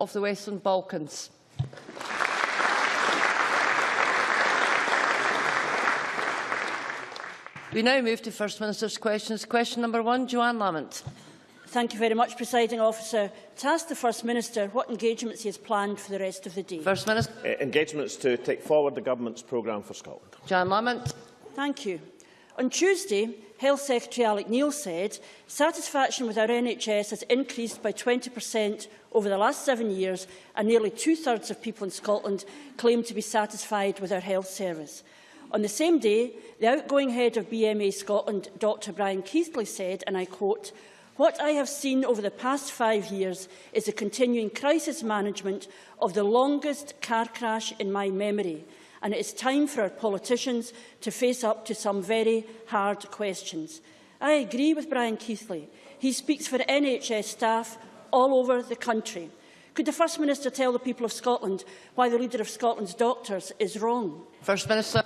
of the Western Balkans. We now move to First Minister's questions. Question number one, Johann Lamont. Thank you very much, Presiding Officer. To ask the First Minister what engagements he has planned for the rest of the day. First Minister. Uh, engagements to take forward the Government's programme for Scotland. Johann Lamont. Thank you. On Tuesday, Health Secretary Alex Neil said satisfaction with our NHS has increased by 20% over the last seven years and nearly two-thirds of people in Scotland claim to be satisfied with our health service. On the same day, the outgoing head of BMA Scotland, Dr Brian Keighley, said, and I quote, What I have seen over the past five years is a continuing crisis management of the longest car crash in my memory, and it is time for our politicians to face up to some very hard questions. I agree with Brian Keithley. He speaks for NHS staff all over the country. Could the First Minister tell the people of Scotland why the leader of Scotland's doctors is wrong? First Minister.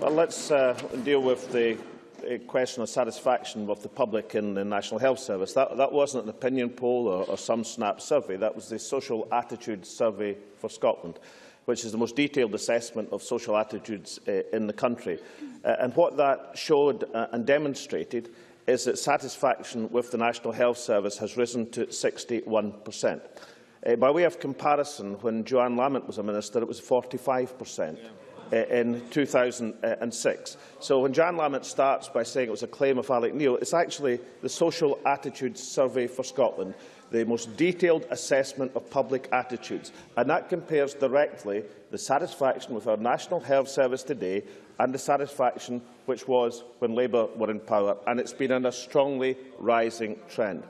Well, let's uh, deal with the a question of satisfaction with the public in the National Health Service. That, that wasn't an opinion poll or, or some snap survey. That was the Social Attitude Survey for Scotland. Which is the most detailed assessment of social attitudes uh, in the country. Uh, and what that showed uh, and demonstrated is that satisfaction with the National Health Service has risen to 61 per cent. Uh, by way of comparison, when Johann Lamont was a minister, it was 45 per cent. Yeah in 2006. So when Jan Lamont starts by saying it was a claim of Alex Neil, it's actually the Social Attitudes Survey for Scotland, the most detailed assessment of public attitudes. And that compares directly the satisfaction with our National Health Service today and the satisfaction which was when Labour were in power. And it's been in a strongly rising trend.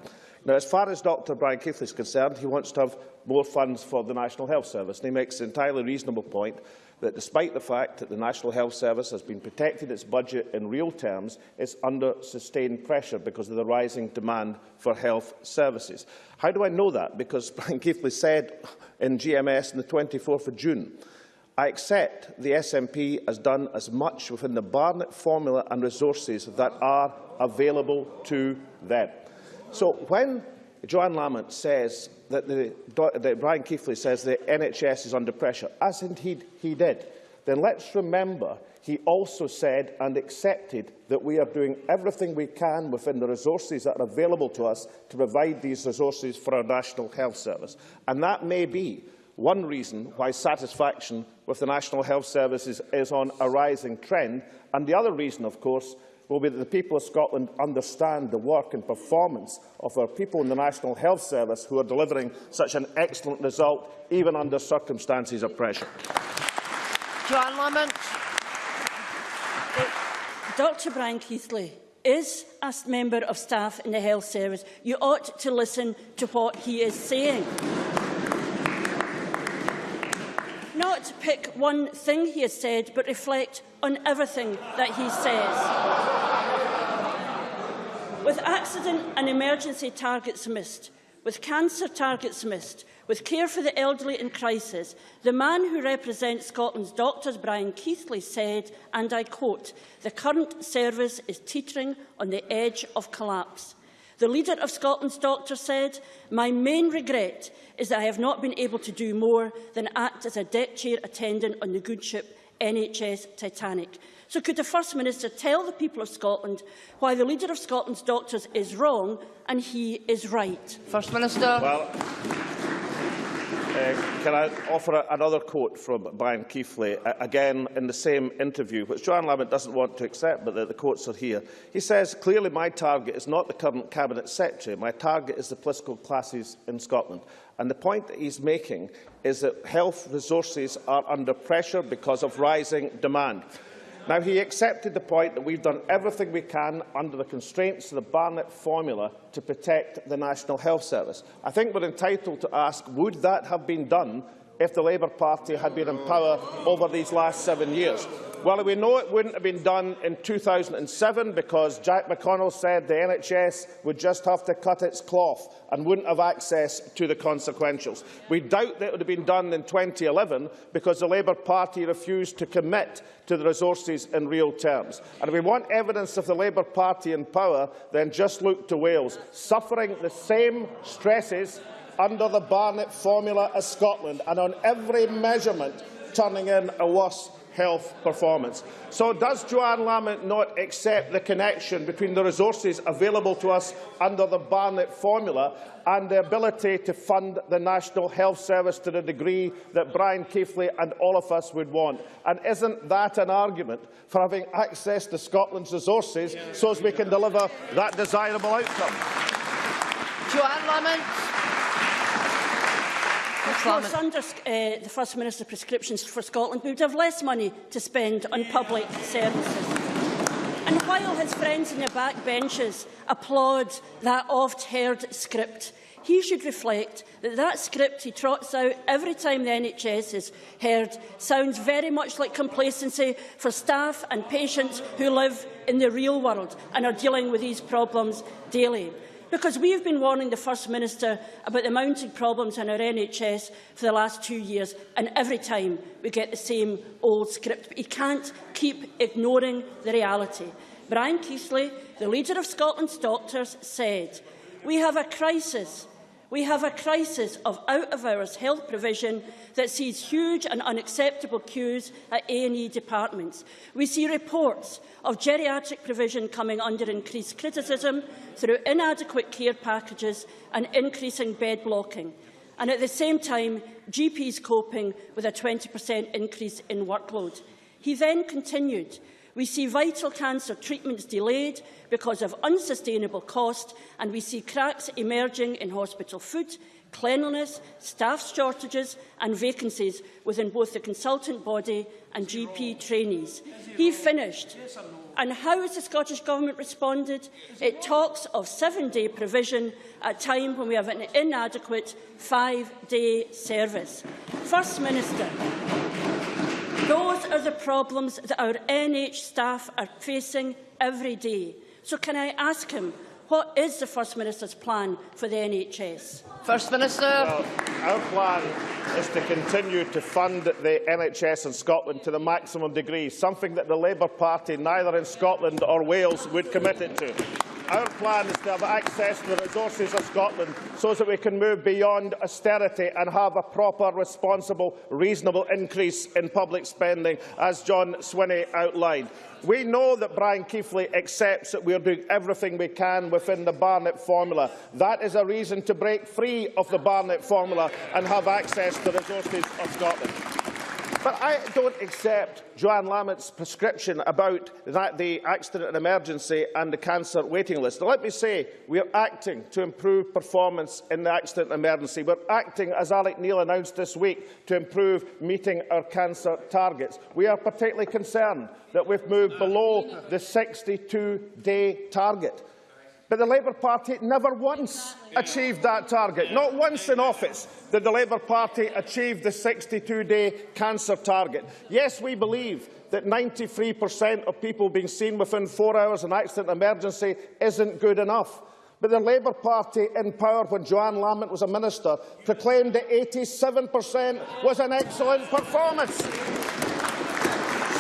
Now, as far as Dr Brian Keighley is concerned, he wants to have more funds for the National Health Service. And he makes an entirely reasonable point that despite the fact that the National Health Service has been protected its budget in real terms, it's under sustained pressure because of the rising demand for health services. How do I know that? Because Brian Keighley said in GMS on the 24th of June, I accept the SNP has done as much within the Barnett formula and resources that are available to them. So when Johann Lamont says that, the, that Brian Keighley says the NHS is under pressure, as indeed he did, then let's remember he also said and accepted that we are doing everything we can within the resources that are available to us to provide these resources for our National Health Service. And that may be one reason why satisfaction with the National Health Service is, is on a rising trend. And the other reason, of course, will be that the people of Scotland understand the work and performance of our people in the National Health Service who are delivering such an excellent result, even under circumstances of pressure. Johann Lamont. Uh, Dr Brian Keighley is a member of staff in the health service. You ought to listen to what he is saying. Not pick one thing he has said, but reflect on everything that he says. With accident and emergency targets missed, with cancer targets missed, with care for the elderly in crisis, the man who represents Scotland's doctors, Brian Keighley, said, and I quote, the current service is teetering on the edge of collapse. The leader of Scotland's doctors said, my main regret is that I have not been able to do more than act as a deck chair attendant on the good ship NHS Titanic. So could the First Minister tell the people of Scotland why the leader of Scotland's doctors is wrong and he is right? First Minister. Well, uh, can I offer a, another quote from Brian Keighley, uh, again in the same interview, which Johann Lamont doesn't want to accept, but the, the quotes are here. He says, clearly my target is not the current Cabinet Secretary, my target is the political classes in Scotland. And the point that he's making is that health resources are under pressure because of rising demand. Now, he accepted the point that we've done everything we can under the constraints of the Barnett formula to protect the National Health Service. I think we're entitled to ask, would that have been done if the Labour Party had been in power over these last seven years? Well, we know it wouldn't have been done in 2007 because Jack McConnell said the NHS would just have to cut its cloth and wouldn't have access to the consequentials. We doubt that it would have been done in 2011 because the Labour Party refused to commit to the resources in real terms. And if we want evidence of the Labour Party in power, then just look to Wales, suffering the same stresses under the Barnett formula as Scotland, and on every measurement turning in a worse health performance. So does Johann Lamont not accept the connection between the resources available to us under the Barnett formula and the ability to fund the National Health Service to the degree that Brian Keighley and all of us would want? And isn't that an argument for having access to Scotland's resources so as we can deliver that desirable outcome? Johann Lamont. Of course, under uh, the First Minister's prescriptions for Scotland, we would have less money to spend on public services. And while his friends in the back benches applaud that oft-heard script, he should reflect that that script he trots out every time the NHS is heard sounds very much like complacency for staff and patients who live in the real world and are dealing with these problems daily. Because we have been warning the First Minister about the mounting problems in our NHS for the last two years, and every time we get the same old script. But he can't keep ignoring the reality. Brian Keesley, the leader of Scotland's doctors, said, We have a crisis we have a crisis of out-of-hours health provision that sees huge and unacceptable queues at A&E departments. We see reports of geriatric provision coming under increased criticism through inadequate care packages and increasing bed blocking. And at the same time, GPs coping with a 20% increase in workload. He then continued, we see vital cancer treatments delayed because of unsustainable cost, and we see cracks emerging in hospital food, cleanliness, staff shortages and vacancies within both the consultant body and GP trainees. He finished. And how has the Scottish Government responded? It talks of seven-day provision at a time when we have an inadequate five-day service. First Minister, those are the problems that our NH staff are facing every day. So can I ask him, what is the First Minister's plan for the NHS? First Minister. Well, our plan is to continue to fund the NHS in Scotland to the maximum degree, something that the Labour Party, neither in Scotland or Wales, would commit it to. Our plan is to have access to the resources of Scotland so that we can move beyond austerity and have a proper, responsible, reasonable increase in public spending, as John Swinney outlined. We know that Brian Keighley accepts that we are doing everything we can within the Barnett formula. That is a reason to break free of the Barnett formula and have access to the resources of Scotland. But I don't accept Johann Lamont's prescription about that, the accident and emergency and the cancer waiting list. Now, let me say, we are acting to improve performance in the accident and emergency. We're acting, as Alex Neil announced this week, to improve meeting our cancer targets. We are particularly concerned that we've moved below the 62-day target. But the Labour Party never once achieved that target. Not once in office did the Labour Party achieve the 62-day cancer target. Yes, we believe that 93% of people being seen within four hours in accident emergency isn't good enough. But the Labour Party in power when Johann Lamont was a minister proclaimed that 87% was an excellent performance.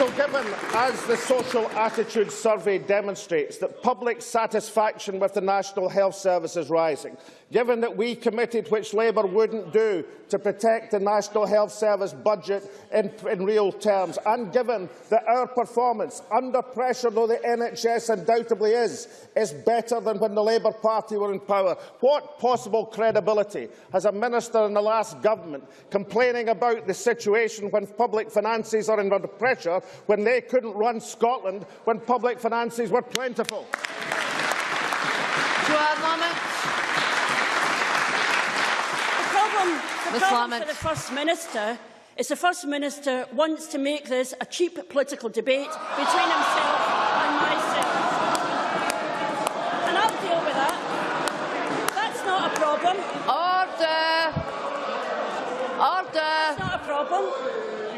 So given, as the social attitude survey demonstrates, that public satisfaction with the National Health Service is rising, given that we committed, which Labour wouldn't do, to protect the National Health Service budget in, in real terms, and given that our performance, under pressure though the NHS undoubtedly is, is better than when the Labour Party were in power, what possible credibility has a minister in the last government complaining about the situation when public finances are under pressure when they couldn't run Scotland when public finances were plentiful? Johann Lamont. The problem, the problem for the First Minister is the First Minister wants to make this a cheap political debate between himself and myself. And I'll deal with that. That's not a problem. Order. That's Order. not a problem.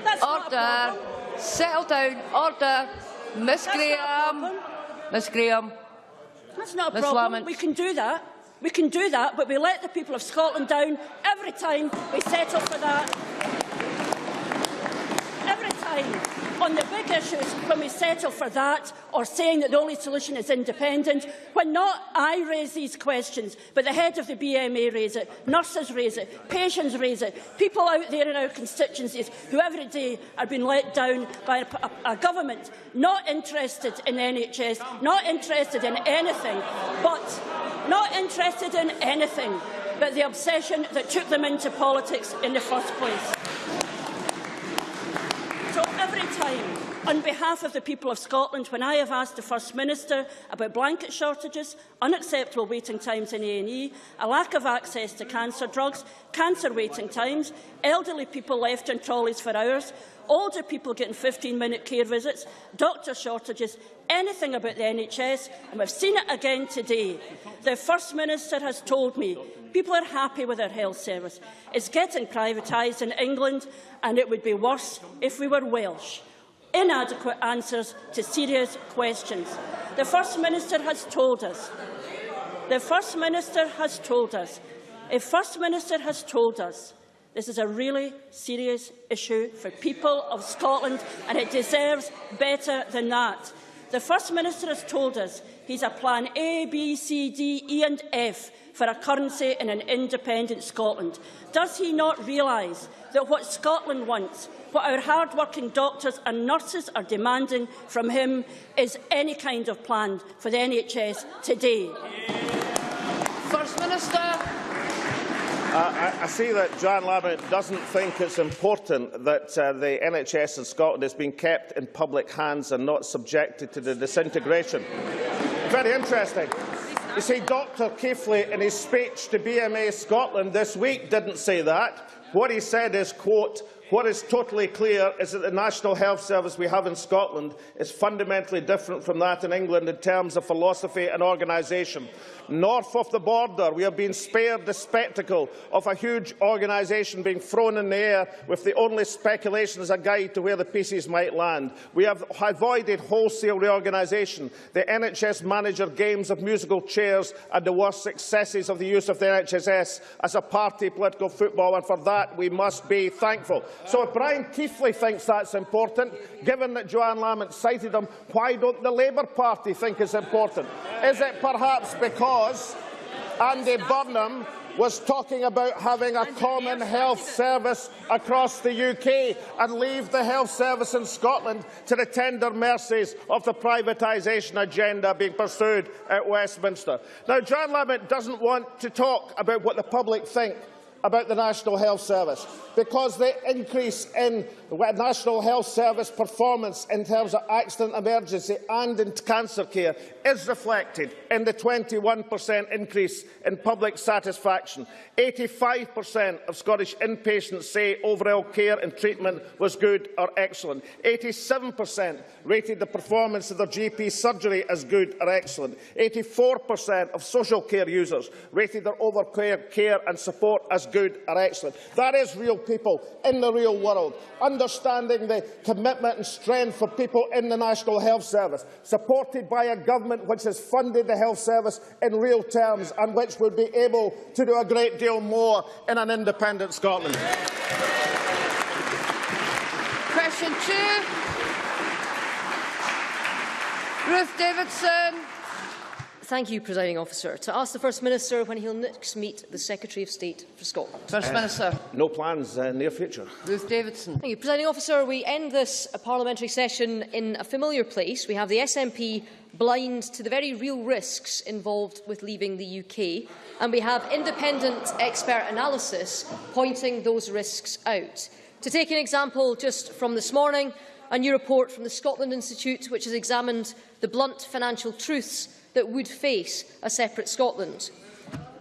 That's not a Order. problem. Settle down. Order. Miss That's Graham. Miss Graham. That's not a Ms. problem. Laments. We can do that. We can do that, but we let the people of Scotland down every time we settle for that. Every time. On the big issues when we settle for that or saying that the only solution is independent, when not I raise these questions, but the head of the BMA raise it, nurses raise it, patients raise it, people out there in our constituencies who every day are being let down by a, a, a government not interested in NHS, not interested in anything, but not interested in anything but the obsession that took them into politics in the first place. time, on behalf of the people of Scotland, when I have asked the First Minister about blanket shortages, unacceptable waiting times in A&E, a lack of access to cancer drugs, cancer waiting times, elderly people left in trolleys for hours, older people getting 15-minute care visits, doctor shortages, anything about the NHS, and we've seen it again today. The First Minister has told me people are happy with our health service. It's getting privatised in England, and it would be worse if we were Welsh. Inadequate answers to serious questions. The First Minister has told us. The First Minister has told us. If First Minister has told us this is a really serious issue for people of Scotland, and it deserves better than that. The First Minister has told us he's a plan A, B, C, D, E and F for a currency in an independent Scotland. Does he not realise that what Scotland wants, what our hard-working doctors and nurses are demanding from him, is any kind of plan for the NHS today? First Minister. I, I see that John Lamont doesn't think it's important that uh, the NHS in Scotland is being kept in public hands and not subjected to the disintegration. Very interesting. You see, Dr Keighley, in his speech to BMA Scotland this week, didn't say that. What he said is, quote, what is totally clear is that the National Health Service we have in Scotland is fundamentally different from that in England in terms of philosophy and organisation. North of the border, we have been spared the spectacle of a huge organisation being thrown in the air with the only speculation as a guide to where the pieces might land. We have avoided wholesale reorganisation, the NHS manager games of musical chairs and the worst successes of the use of the NHS as a party political football, and for that we must be thankful. So if Brian Keighley thinks that's important, given that Johann Lamont cited him, why don't the Labour Party think it's important? Is it perhaps because because Andy Burnham was talking about having a common health service across the UK and leave the health service in Scotland to the tender mercies of the privatisation agenda being pursued at Westminster. Now, John Lamont doesn't want to talk about what the public think about the National Health Service because the increase in National Health Service performance in terms of accident emergency and in cancer care is reflected in the 21% increase in public satisfaction. 85% of Scottish inpatients say overall care and treatment was good or excellent. 87% rated the performance of their GP surgery as good or excellent. 84% of social care users rated their overall care and support as good or excellent. That is real people in the real world, understanding the commitment and strength for people in the National Health Service, supported by a government which has funded the health service in real terms and which would be able to do a great deal more in an independent Scotland. Question two. Ruth Davidson. Thank you, Presiding Officer. To ask the First Minister when he'll next meet the Secretary of State for Scotland. First Minister. No plans uh, near future. Ruth Davidson. Thank you, Presiding Officer. We end this uh, parliamentary session in a familiar place. We have the SNP blind to the very real risks involved with leaving the UK, and we have independent expert analysis pointing those risks out. To take an example just from this morning, a new report from the Scotland Institute, which has examined the blunt financial truths that would face a separate Scotland.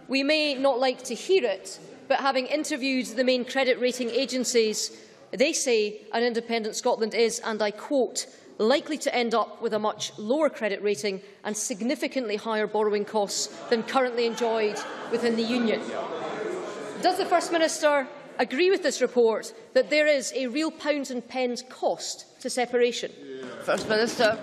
We may not like to hear it, but having interviewed the main credit rating agencies, they say an independent Scotland is, and I quote, likely to end up with a much lower credit rating and significantly higher borrowing costs than currently enjoyed within the Union. Does the First Minister agree with this report that there is a real pounds and pence cost to separation? First Minister.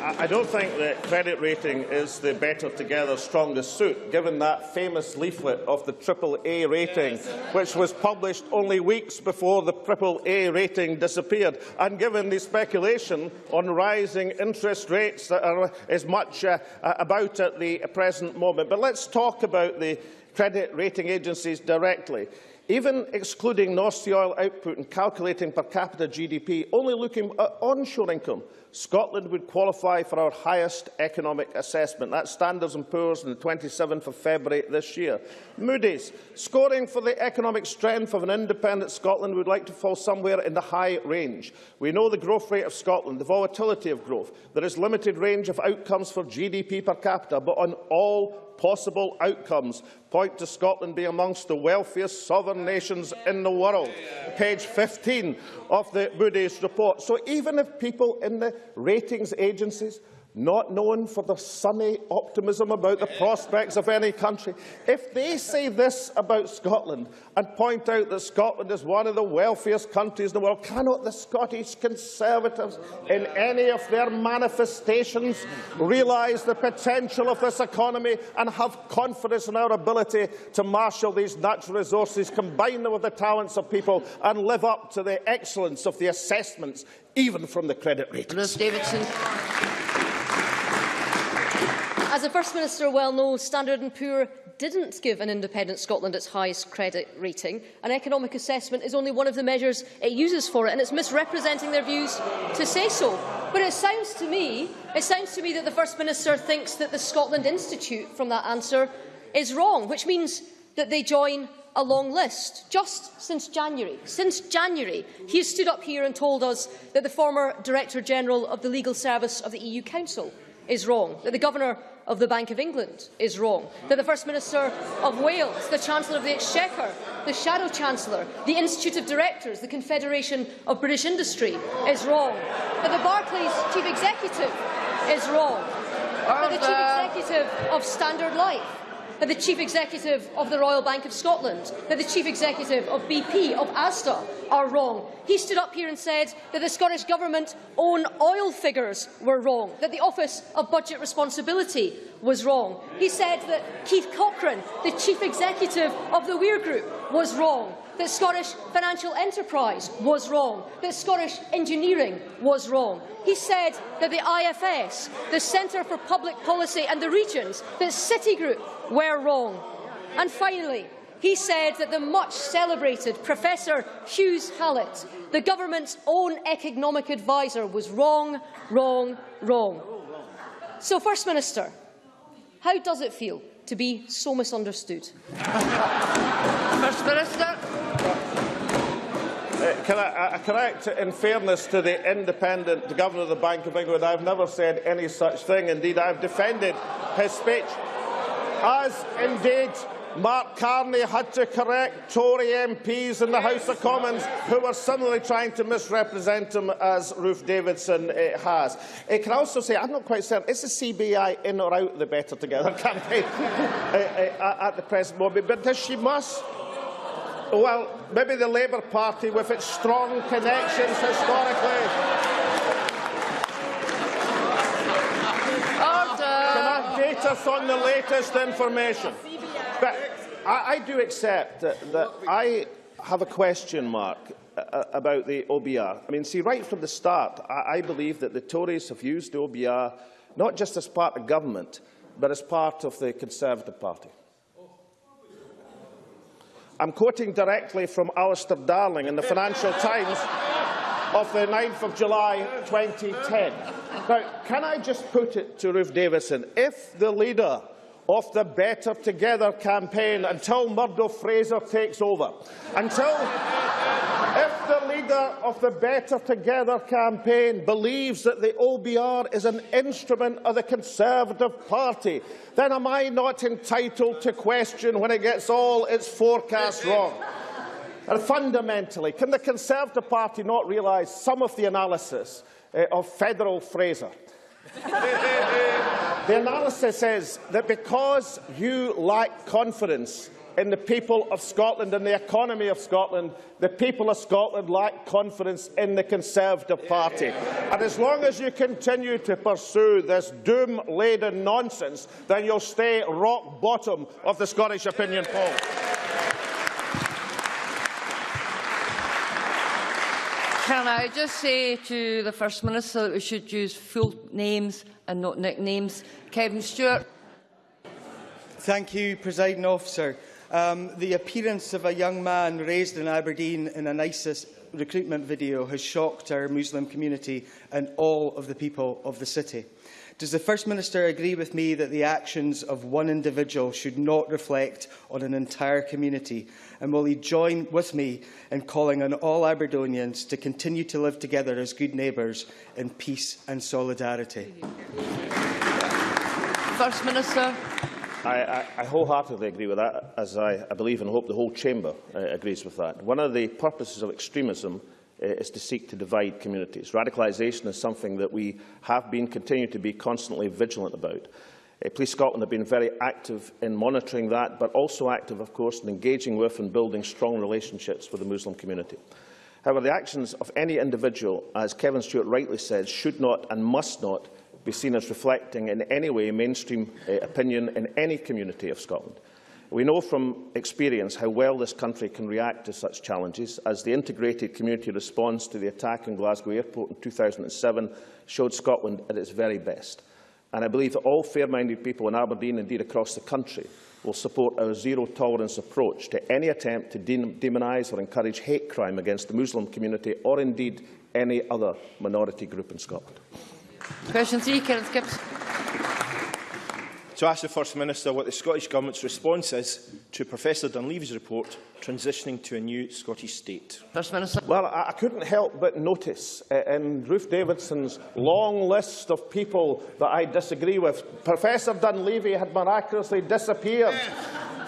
I, don't think that credit rating is the better together strongest suit, given that famous leaflet of the AAA rating, which was published only weeks before the AAA rating disappeared, and given the speculation on rising interest rates that are as much uh, about at the present moment. But let's talk about the credit rating agencies directly. Even excluding North Sea oil output and calculating per capita GDP, only looking at onshore income, Scotland would qualify for our highest economic assessment. That's Standards & Poor's on the 27th of February this year. Moody's, scoring for the economic strength of an independent Scotland would like to fall somewhere in the high range. We know the growth rate of Scotland, the volatility of growth. There is limited range of outcomes for GDP per capita, but on all possible outcomes point to Scotland being amongst the wealthiest sovereign nations in the world. Page 15 of the Moody's report. So even if people in the ratings agencies not known for their sunny optimism about the prospects of any country, if they say this about Scotland and point out that Scotland is one of the wealthiest countries in the world, cannot the Scottish Conservatives, in any of their manifestations, realise the potential of this economy and have confidence in our ability to marshal these natural resources, combine them with the talents of people and live up to the excellence of the assessments, even from the credit ratings? Ruth Davidson. As the First Minister well knows, Standard & Poor didn't give an independent Scotland its highest credit rating. An economic assessment is only one of the measures it uses for it, and it's misrepresenting their views to say so. But it sounds to me, it sounds to me that the First Minister thinks that the Scotland Institute from that answer is wrong, which means that they join a long list. Just since January, since January, he has stood up here and told us that the former Director General of the Legal Service of the EU Council is wrong, that the Governor of the Bank of England is wrong, that the First Minister of Wales, the Chancellor of the Exchequer, the Shadow Chancellor, the Institute of Directors, the Confederation of British Industry is wrong, that the Barclays Chief Executive is wrong, that the Chief Executive of Standard Life that the Chief Executive of the Royal Bank of Scotland, that the Chief Executive of BP, of Asda, are wrong. He stood up here and said that the Scottish Government own oil figures were wrong, that the Office of Budget Responsibility was wrong. He said that Keith Cochrane, the Chief Executive of the Weir Group, was wrong that Scottish financial enterprise was wrong, that Scottish engineering was wrong. He said that the IFS, the Centre for Public Policy and the regions, that Citigroup were wrong. And finally, he said that the much celebrated Professor Hughes Hallett, the government's own economic adviser, was wrong, wrong, wrong. So, First Minister, how does it feel to be so misunderstood? First Minister. Uh, can I, I correct, in fairness to the independent Governor of the Bank of England, I've never said any such thing. Indeed, I've defended his speech. As indeed Mark Carney had to correct Tory MPs in the House of Commons who were similarly trying to misrepresent him as Ruth Davidson uh, has. I can also say, I'm not quite certain, is the CBI in or out the Better Together campaign uh, uh, at the present moment? But does she must well, maybe the Labour Party, with its strong connections historically. Can update us on the latest information? But I, I do accept that, that I have a question mark uh, about the OBR. I mean, see, right from the start, I, I believe that the Tories have used the OBR not just as part of government, but as part of the Conservative Party. I'm quoting directly from Alistair Darling in the Financial Times of the 9th of July 2010. Now, can I just put it to Ruth Davidson, if the leader of the Better Together campaign until Murdo Fraser takes over, until if the leader of the Better Together campaign believes that the OBR is an instrument of the Conservative Party, then am I not entitled to question when it gets all its forecasts wrong? And fundamentally, can the Conservative Party not realise some of the analysis uh, of Federal Fraser? the analysis is that because you lack confidence in the people of Scotland and the economy of Scotland, the people of Scotland lack confidence in the Conservative Party. And as long as you continue to pursue this doom-laden nonsense, then you'll stay rock bottom of the Scottish opinion poll. Can I just say to the First Minister that we should use full names and not nicknames? Kevin Stewart. Thank you, Presiding Officer. Um, the appearance of a young man raised in Aberdeen in an ISIS recruitment video has shocked our Muslim community and all of the people of the city. Does the First Minister agree with me that the actions of one individual should not reflect on an entire community? And will he join with me in calling on all Aberdonians to continue to live together as good neighbours in peace and solidarity? First Minister. I, I, wholeheartedly agree with that, as I, I believe and hope the whole chamber uh, agrees with that. One of the purposes of extremism uh, is to seek to divide communities. Radicalisation is something that we have been, continue to be constantly vigilant about. Uh, Police Scotland have been very active in monitoring that, but also active, of course, in engaging with and building strong relationships with the Muslim community. However, the actions of any individual, as Kevin Stewart rightly said, should not and must not be seen as reflecting in any way mainstream uh, opinion in any community of Scotland. We know from experience how well this country can react to such challenges, as the integrated community response to the attack on Glasgow Airport in 2007 showed Scotland at its very best. And I believe that all fair-minded people in Aberdeen, indeed across the country, will support our zero-tolerance approach to any attempt to de demonise or encourage hate crime against the Muslim community or indeed any other minority group in Scotland. Question three, Kenneth Gibbs. To ask the First Minister what the Scottish Government's response is to Professor Dunleavy's report transitioning to a new Scottish state. First Minister. Well, I, I couldn't help but notice uh, in Ruth Davidson's long list of people that I disagree with, Professor Dunleavy had miraculously disappeared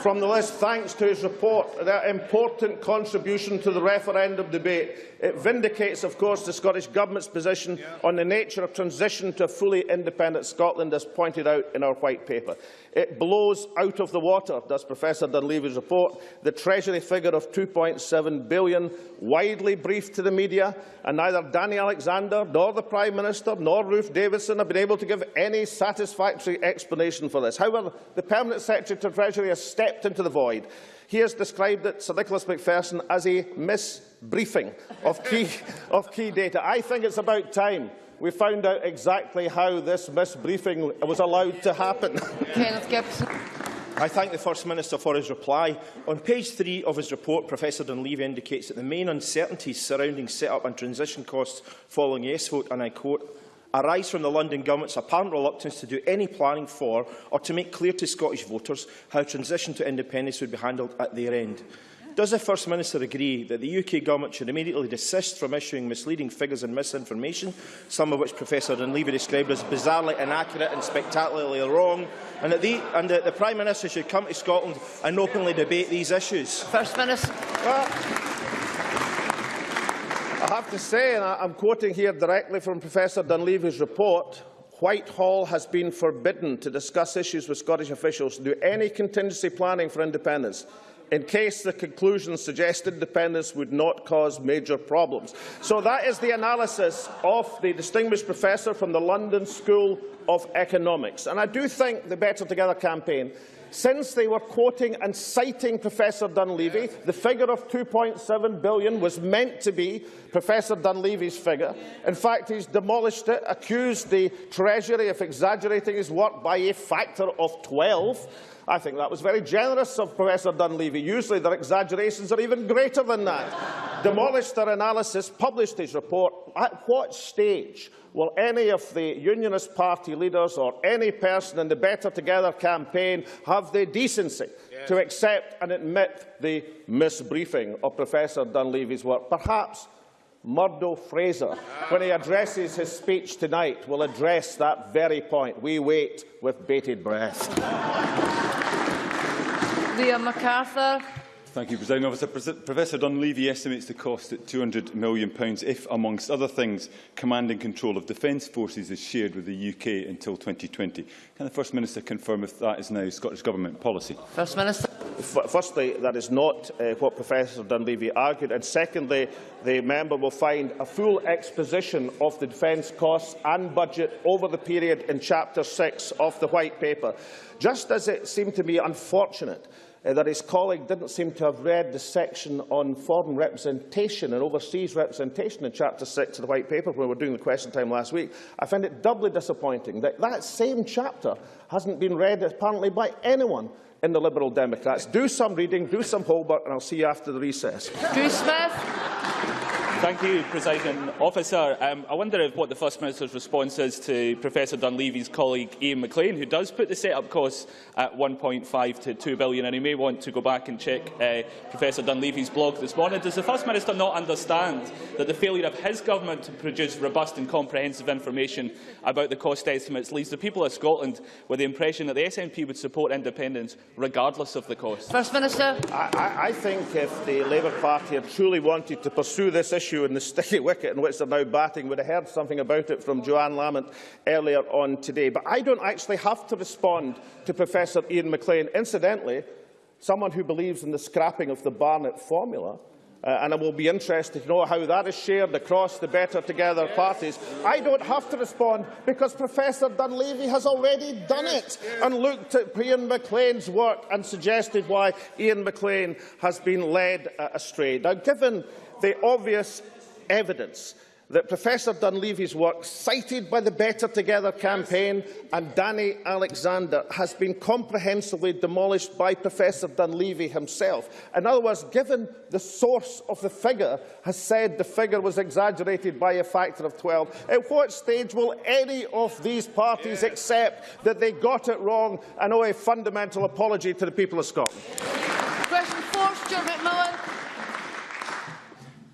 from the list thanks to his report, their important contribution to the referendum debate. It vindicates, of course, the Scottish Government's position on the nature of transition to a fully independent Scotland, as pointed out in our White Paper. It blows out of the water, does Professor Dunleavy's report, the Treasury figure of £2.7 billion, widely briefed to the media, and neither Danny Alexander, nor the Prime Minister, nor Ruth Davidson have been able to give any satisfactory explanation for this. However, the Permanent Secretary to Treasury has stepped into the void. He has described it, Sir Nicholas Macpherson, as a misbriefing of key, of key data. I think it's about time we found out exactly how this misbriefing was allowed to happen. Kenneth Gibbs. I thank the First Minister for his reply. On page three of his report, Professor Dunleavy indicates that the main uncertainties surrounding set-up and transition costs following yes vote, and I quote, arise from the London Government's apparent reluctance to do any planning for or to make clear to Scottish voters how transition to independence would be handled at their end. Does the First Minister agree that the UK Government should immediately desist from issuing misleading figures and misinformation, some of which Professor Dunleavy described as bizarrely inaccurate and spectacularly wrong, and that, the, and that the Prime Minister should come to Scotland and openly debate these issues? First Minister. Well, I have to say, and I'm quoting here directly from Professor Dunleavy's report, Whitehall has been forbidden to discuss issues with Scottish officials to do any contingency planning for independence in case the conclusions suggested independence would not cause major problems. So that is the analysis of the distinguished professor from the London School of Economics. And I do think the Better Together campaign since they were quoting and citing Professor Dunleavy, the figure of 2.7 billion was meant to be Professor Dunleavy's figure. In fact, he's demolished it, accused the Treasury of exaggerating his work by a factor of 12. I think that was very generous of Professor Dunleavy. Usually their exaggerations are even greater than that. Demolished their analysis, published his report. At what stage will any of the Unionist Party leaders or any person in the Better Together campaign have the decency yeah. to accept and admit the misbriefing of Professor Dunleavy's work? Perhaps Murdo Fraser, when he addresses his speech tonight, will address that very point. We wait with bated breath. Liam McArthur. Thank you, President Officer. Professor Dunleavy estimates the cost at £200 million if, amongst other things, command and control of defence forces is shared with the UK until 2020. Can the First Minister confirm if that is now Scottish Government policy? First Minister. F firstly, that is not uh, what Professor Dunleavy argued. And secondly, the member will find a full exposition of the defence costs and budget over the period in Chapter 6 of the White Paper. Just as it seemed to me unfortunate uh, that his colleague didn't seem to have read the section on foreign representation and overseas representation in Chapter 6 of the White Paper when we were doing the question time last week, I find it doubly disappointing that that same chapter hasn't been read apparently by anyone in the Liberal Democrats. Do some reading, do some homework, and I'll see you after the recess. Drew Smith. Thank you, Presiding Officer. Um, I wonder if what the First Minister's response is to Professor Dunleavy's colleague Iain McLean, who does put the set-up costs at 1.5 to 2 billion, and he may want to go back and check uh, Professor Dunleavy's blog this morning. Does the First Minister not understand that the failure of his government to produce robust and comprehensive information about the cost estimates leaves the people of Scotland with the impression that the SNP would support independence regardless of the cost? First Minister. I, I, I think if the Labour Party had truly wanted to pursue this issue in the sticky wicket in which they're now batting, would have heard something about it from Johann Lamont earlier on today. But I don't actually have to respond to Professor Iain McLean. Incidentally, someone who believes in the scrapping of the Barnett formula, Uh, and I will be interested to know how that is shared across the Better Together parties. I don't have to respond because Professor Dunleavy has already done it and looked at Iain McLean's work and suggested why Iain McLean has been led uh, astray. Now, given the obvious evidence that Professor Dunleavy's work, cited by the Better Together campaign and Danny Alexander, has been comprehensively demolished by Professor Dunleavy himself. In other words, given the source of the figure has said the figure was exaggerated by a factor of 12, at what stage will any of these parties yeah. accept that they got it wrong and owe a fundamental apology to the people of Scotland? Question 4, Stuart McMillan.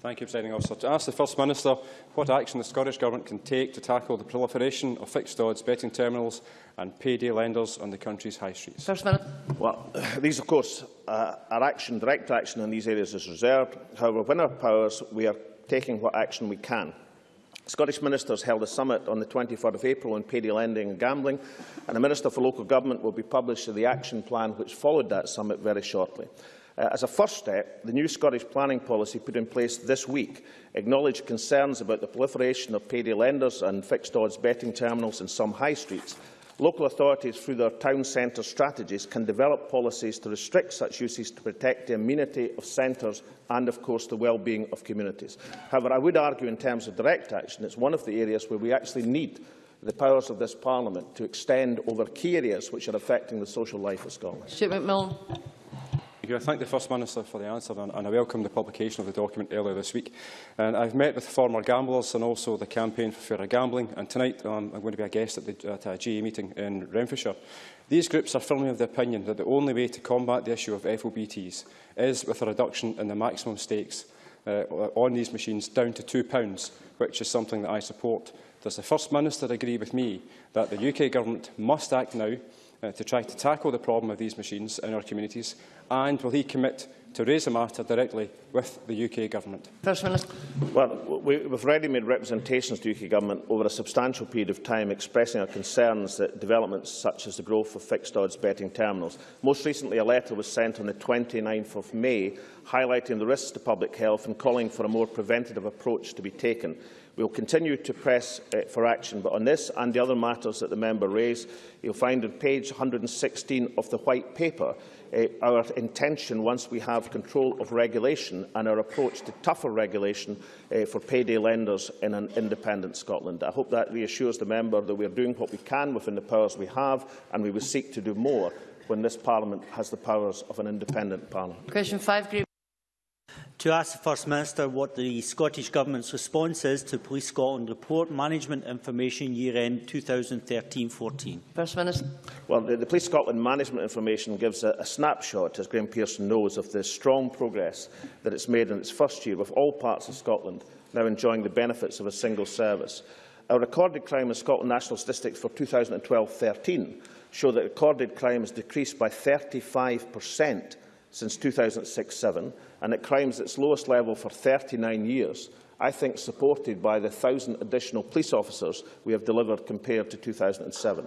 Thank you, Presiding Officer. To ask the First Minister what action the Scottish Government can take to tackle the proliferation of fixed odds betting terminals and payday lenders on the country's high streets. First Minister. Well, these, of course, uh, our action, direct action in these areas is reserved. However, within our powers, we are taking what action we can. Scottish ministers held a summit on the 23rd of April on payday lending and gambling, and the Minister for Local Government will be publishing the action plan which followed that summit very shortly. Uh, as a first step, the new Scottish planning policy put in place this week acknowledged concerns about the proliferation of payday lenders and fixed odds betting terminals in some high streets. Local authorities, through their town centre strategies, can develop policies to restrict such uses to protect the amenity of centres and, of course, the well-being of communities. However, I would argue in terms of direct action, it's one of the areas where we actually need the powers of this Parliament to extend over key areas which are affecting the social life of Scotland. Stuart McMillan. I thank the First Minister for the answer and, and I welcome the publication of the document earlier this week. And I've met with former gamblers and also the Campaign for Fairer Gambling and tonight um, I'm going to be a guest at, the, at a GA meeting in Renfrewshire. These groups are firmly of the opinion that the only way to combat the issue of FOBTs is with a reduction in the maximum stakes uh, on these machines down to £2, which is something that I support. Does the First Minister agree with me that the UK Government must act now uh, to try to tackle the problem of these machines in our communities? And will he commit to raise the matter directly with the UK Government? First Minister. Well, we, we've already made representations to the UK Government over a substantial period of time expressing our concerns that developments such as the growth of fixed odds betting terminals. Most recently, a letter was sent on the 29th of May highlighting the risks to public health and calling for a more preventative approach to be taken. We will continue to press uh, for action, but on this and the other matters that the member raised, you'll find on page 116 of the White Paper uh, our intention, once we have control of regulation and our approach to tougher regulation uh, for payday lenders in an independent Scotland. I hope that reassures the member that we are doing what we can within the powers we have and we will seek to do more when this Parliament has the powers of an independent Parliament. Question 5, Green to ask the First Minister what the Scottish Government's response is to Police Scotland report management information year-end 2013-14. First Minister. Well, the, the Police Scotland management information gives a, a snapshot, as Graeme Pearson knows, of the strong progress that it's made in its first year, with all parts of Scotland now enjoying the benefits of a single service. Our recorded crime in Scotland National Statistics for 2012-13 show that recorded crime has decreased by 35 per cent since 2006-7 and at crimes at its lowest level for 39 years, I think supported by the 1,000 additional police officers we have delivered compared to 2007.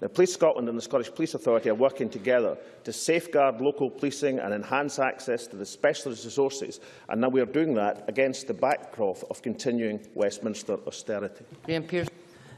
Now, Police Scotland and the Scottish Police Authority are working together to safeguard local policing and enhance access to the specialist resources, and now we are doing that against the backdrop of continuing Westminster austerity. Graeme Pearson.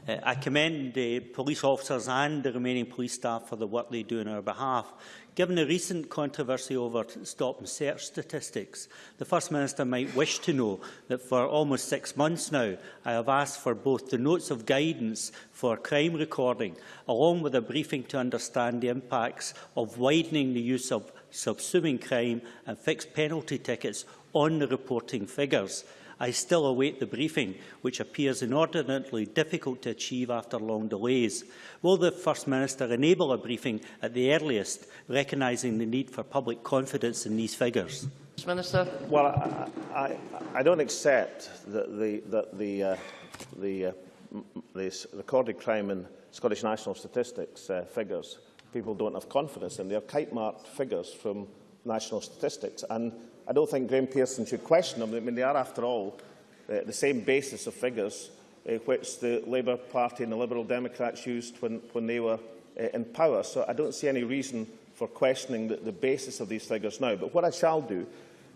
Uh, I commend the police officers and the remaining police staff for the work they do on our behalf. Given the recent controversy over stop and search statistics, the First Minister might wish to know that for almost six months now, I have asked for both the notes of guidance for crime recording, along with a briefing to understand the impacts of widening the use of subsuming crime and fixed penalty tickets on the reporting figures. I still await the briefing, which appears inordinately difficult to achieve after long delays. Will the First Minister enable a briefing at the earliest, recognising the need for public confidence in these figures? First Minister. Well, I, I, I don't accept that the, that the, uh, the, uh, m- the recorded crime in Scottish National Statistics uh, figures, people don't have confidence in. They are kite-marked figures from national statistics. And I don't think Graeme Pearson should question them. I mean, they are, after all, uh, the same basis of figures uh, which the Labour Party and the Liberal Democrats used when, when they were uh, in power. So I don't see any reason for questioning the, the basis of these figures now. But what I shall do,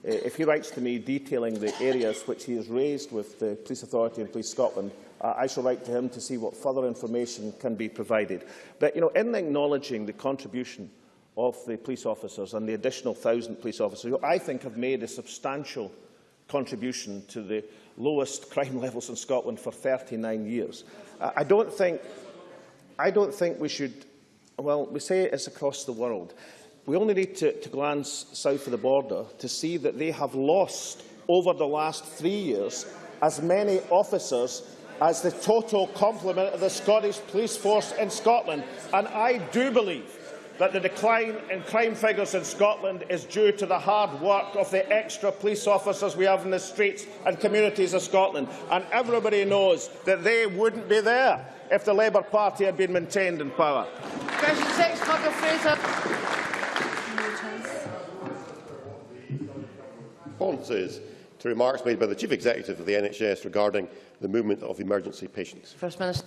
uh, if he writes to me detailing the areas which he has raised with the Police Authority and Police Scotland, uh, I shall write to him to see what further information can be provided. But, you know, in acknowledging the contribution of the police officers and the additional thousand police officers, who I think have made a substantial contribution to the lowest crime levels in Scotland for 39 years. I, don't think, I don't think we should, well, we say it's across the world. We only need to, to glance south of the border to see that they have lost over the last three years as many officers as the total complement of the Scottish police force in Scotland. And I do believe that the decline in crime figures in Scotland is due to the hard work of the extra police officers we have in the streets and communities of Scotland. And everybody knows that they wouldn't be there if the Labour Party had been maintained in power. Question six, Murdo Fraser. responses to remarks made by the Chief Executive of the NHS regarding the movement of emergency patients. First Minister.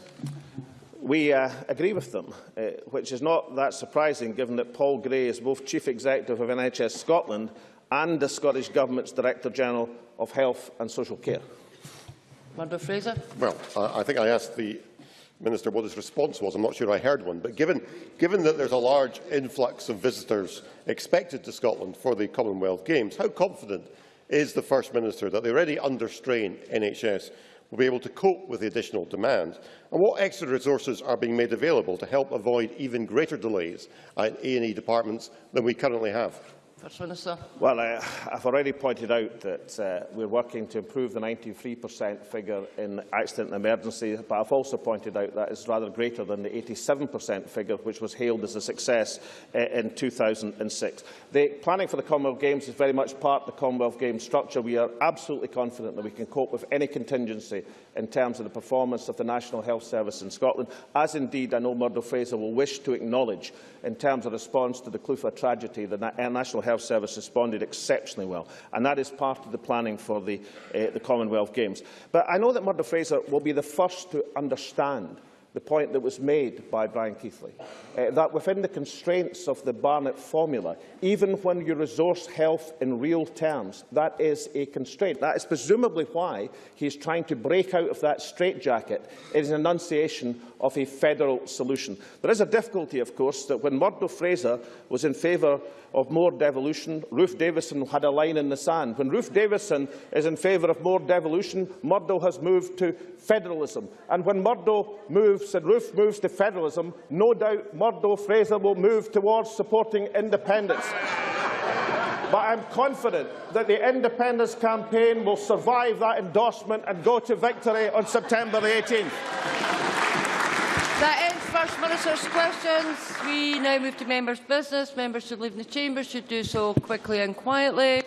We uh, agree with them, uh, which is not that surprising given that Paul Gray is both Chief Executive of NHS Scotland and the Scottish Government's Director General of Health and Social Care. Murdo Fraser. Well, I, I think I asked the Minister what his response was. I'm not sure I heard one. But given, given that there's a large influx of visitors expected to Scotland for the Commonwealth Games, how confident is the First Minister that the already under-strain NHS will be able to cope with the additional demand? And what extra resources are being made available to help avoid even greater delays at A&E departments than we currently have? First Minister. Well, uh, I've already pointed out that uh, we're working to improve the 93% figure in accident and emergency, but I've also pointed out that is rather greater than the 87% figure which was hailed as a success uh, in 2006. The planning for the Commonwealth Games is very much part of the Commonwealth Games structure. We are absolutely confident that we can cope with any contingency in terms of the performance of the National Health Service in Scotland, as indeed I know Murdo Fraser will wish to acknowledge in terms of response to the Clutha tragedy. The Na National Health Service responded exceptionally well, and that is part of the planning for the, uh, the Commonwealth Games. But I know that Murdo Fraser will be the first to understand the point that was made by Brian Keighley, uh, that within the constraints of the Barnett formula, even when you resource health in real terms, that is a constraint. That is presumably why he is trying to break out of that straitjacket in an enunciation of a federal solution. There is a difficulty, of course, that when Murdo Fraser was in favour of more devolution, Ruth Davidson had a line in the sand. When Ruth Davidson is in favour of more devolution, Murdo has moved to federalism. And when Murdo moves and Ruth moves to federalism, no doubt Murdo Fraser will move towards supporting independence. But I'm confident that the independence campaign will survive that endorsement and go to victory on September the 18th. That ends First Minister's questions. We now move to members' business. Members who leave the chamber should do so quickly and quietly.